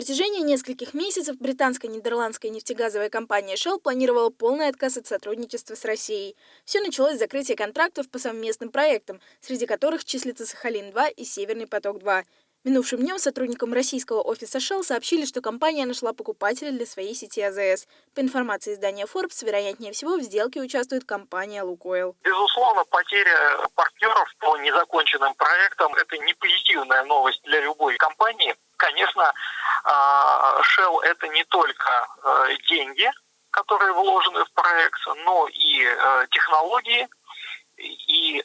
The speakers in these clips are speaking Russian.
протяжении нескольких месяцев британская нидерландская нефтегазовая компания Shell планировала полный отказ от сотрудничества с Россией. Все началось с закрытия контрактов по совместным проектам, среди которых числится Сахалин-2 и Северный поток-2. Минувшим днем сотрудникам российского офиса Shell сообщили, что компания нашла покупателя для своей сети АЗС. По информации издания Forbes, вероятнее всего, в сделке участвует компания «Лукойл». Безусловно, потеря партнеров по незаконченным проектам – это не позитивная новость для любой компании. А, Shell – это не только э, деньги, которые вложены в проект, но и э, технологии, и э,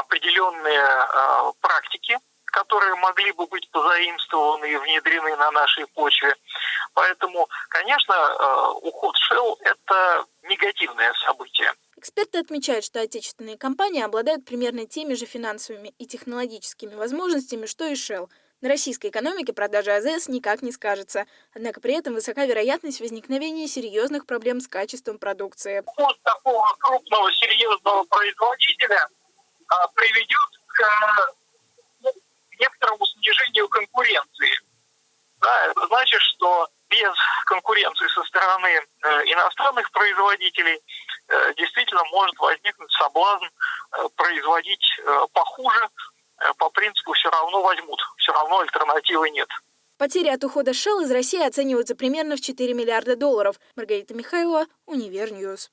определенные практики, которые могли бы быть позаимствованы и внедрены на нашей почве. Поэтому, конечно, уход Shell – это негативное событие. Эксперты отмечают, что отечественные компании обладают примерно теми же финансовыми и технологическими возможностями, что и Shell – на российской экономике продажа АЗС никак не скажется. Однако при этом высока вероятность возникновения серьезных проблем с качеством продукции. Вот такого крупного серьезного производителя а, приведет к ну, некоторому снижению конкуренции. Да, это значит, что без конкуренции со стороны э, иностранных производителей э, действительно может возникнуть соблазн э, производить э, похуже, Э, по принципу все равно возьмут, все равно альтернативы нет. Потери от ухода Shell из России оцениваются примерно в 4 миллиарда долларов. Маргарита Михайлова, Univer News.